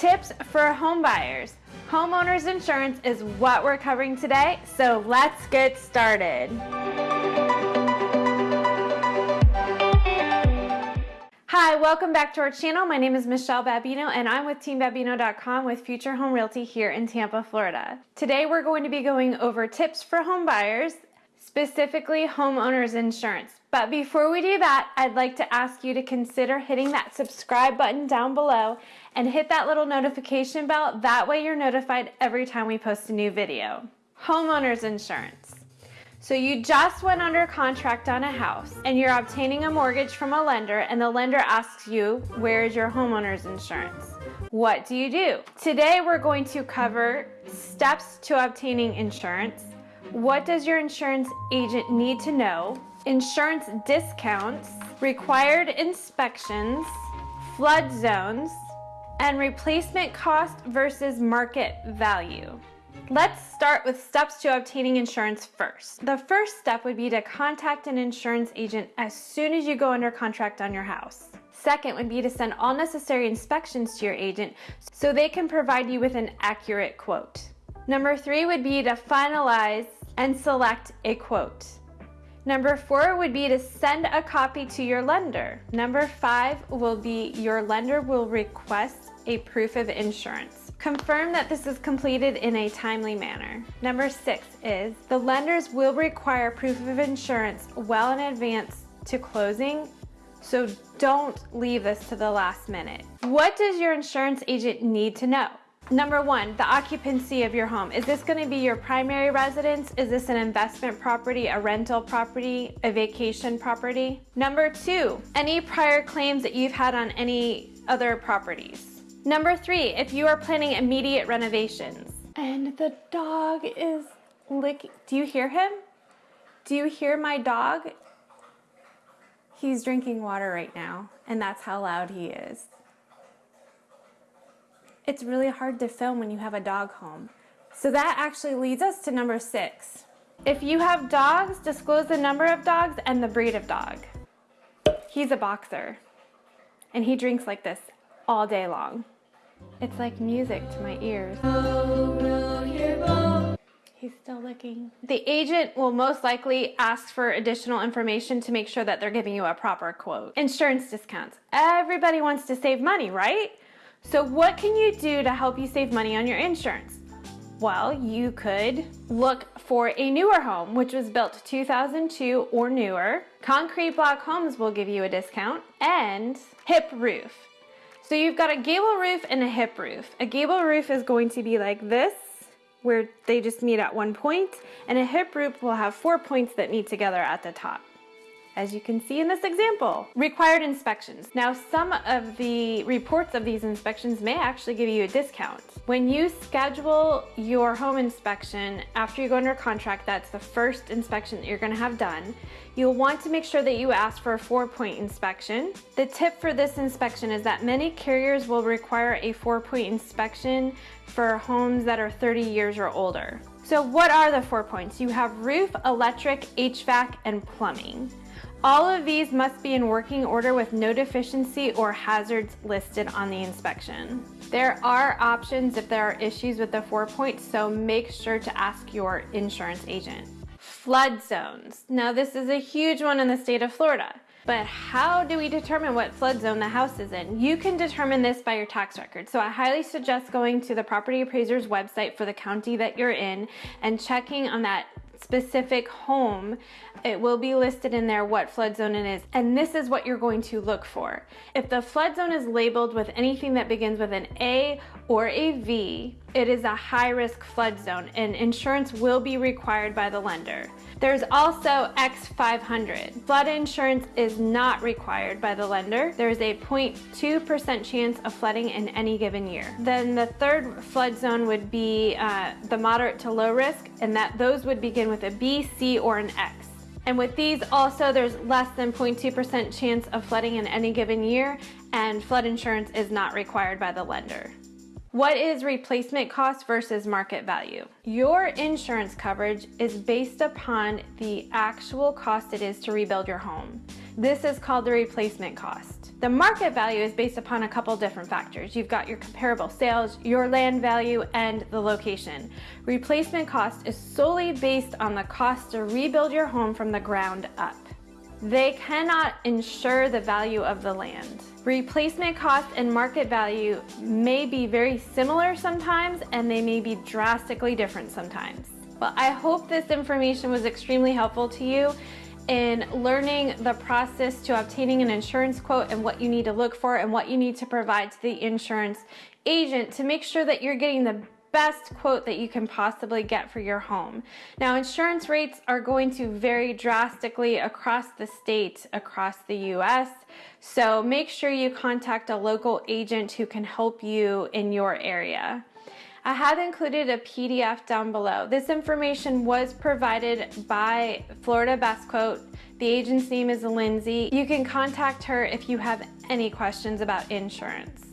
Tips for home buyers. Homeowners insurance is what we're covering today, so let's get started. Hi, welcome back to our channel. My name is Michelle Babino and I'm with teambabino.com with Future Home Realty here in Tampa, Florida. Today we're going to be going over tips for home buyers, specifically homeowners insurance. But before we do that, I'd like to ask you to consider hitting that subscribe button down below and hit that little notification bell. That way you're notified every time we post a new video. Homeowners insurance. So you just went under contract on a house and you're obtaining a mortgage from a lender and the lender asks you, where is your homeowner's insurance? What do you do? Today we're going to cover steps to obtaining insurance. What does your insurance agent need to know? insurance discounts, required inspections, flood zones, and replacement cost versus market value. Let's start with steps to obtaining insurance first. The first step would be to contact an insurance agent as soon as you go under contract on your house. Second would be to send all necessary inspections to your agent so they can provide you with an accurate quote. Number three would be to finalize and select a quote. Number four would be to send a copy to your lender. Number five will be your lender will request a proof of insurance. Confirm that this is completed in a timely manner. Number six is the lenders will require proof of insurance well in advance to closing so don't leave this to the last minute. What does your insurance agent need to know? Number one, the occupancy of your home. Is this gonna be your primary residence? Is this an investment property, a rental property, a vacation property? Number two, any prior claims that you've had on any other properties. Number three, if you are planning immediate renovations. And the dog is licking, do you hear him? Do you hear my dog? He's drinking water right now, and that's how loud he is. It's really hard to film when you have a dog home. So that actually leads us to number six. If you have dogs, disclose the number of dogs and the breed of dog. He's a boxer and he drinks like this all day long. It's like music to my ears. He's still licking. The agent will most likely ask for additional information to make sure that they're giving you a proper quote. Insurance discounts. Everybody wants to save money, right? So what can you do to help you save money on your insurance? Well, you could look for a newer home, which was built 2002 or newer. Concrete block homes will give you a discount and hip roof. So you've got a gable roof and a hip roof. A gable roof is going to be like this, where they just meet at one point, and a hip roof will have four points that meet together at the top as you can see in this example. Required inspections. Now some of the reports of these inspections may actually give you a discount. When you schedule your home inspection after you go under contract, that's the first inspection that you're gonna have done, you'll want to make sure that you ask for a four point inspection. The tip for this inspection is that many carriers will require a four point inspection for homes that are 30 years or older. So what are the four points? You have roof, electric, HVAC, and plumbing. All of these must be in working order with no deficiency or hazards listed on the inspection. There are options if there are issues with the four points, so make sure to ask your insurance agent. Flood zones. Now this is a huge one in the state of Florida. But how do we determine what flood zone the house is in? You can determine this by your tax record. So I highly suggest going to the property appraiser's website for the county that you're in and checking on that specific home, it will be listed in there what flood zone it is. And this is what you're going to look for. If the flood zone is labeled with anything that begins with an A or a V, it is a high risk flood zone and insurance will be required by the lender. There's also X500. Flood insurance is not required by the lender. There's a 0.2% chance of flooding in any given year. Then the third flood zone would be uh, the moderate to low risk and that those would begin with a B, C, or an X. And with these also, there's less than 0.2% chance of flooding in any given year and flood insurance is not required by the lender. What is replacement cost versus market value? Your insurance coverage is based upon the actual cost it is to rebuild your home. This is called the replacement cost. The market value is based upon a couple different factors. You've got your comparable sales, your land value, and the location. Replacement cost is solely based on the cost to rebuild your home from the ground up. They cannot insure the value of the land. Replacement cost and market value may be very similar sometimes and they may be drastically different sometimes. Well, I hope this information was extremely helpful to you in learning the process to obtaining an insurance quote and what you need to look for and what you need to provide to the insurance agent to make sure that you're getting the best quote that you can possibly get for your home. Now, insurance rates are going to vary drastically across the state, across the US, so make sure you contact a local agent who can help you in your area. I have included a PDF down below. This information was provided by Florida Best Quote. The agent's name is Lindsay. You can contact her if you have any questions about insurance.